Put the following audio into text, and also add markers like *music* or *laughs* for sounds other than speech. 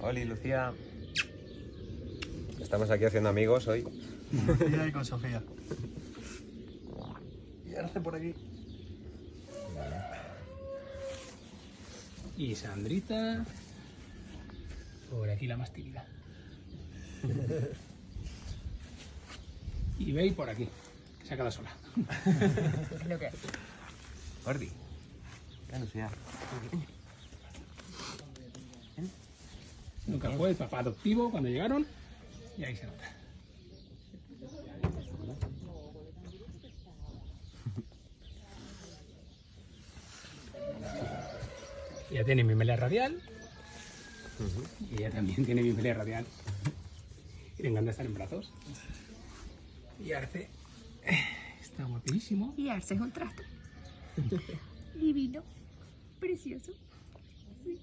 Oli, Lucía. Estamos aquí haciendo amigos hoy. Sofía y con Sofía. Y Arce por aquí. Y Sandrita. Por aquí la más tímida. Y Bey por aquí. Que se ha quedado sola. *laughs* Lo que Ordi. Ya, Lucía. Nunca fue el papá adoptivo cuando llegaron. Y ahí se nota. *laughs* Ella tiene mi melea radial. Y ella también tiene mi melea radial. Y le encanta estar en brazos. Y Arce está guapísimo. Y Arce es un trasto. *laughs* Divino. Precioso. Sí.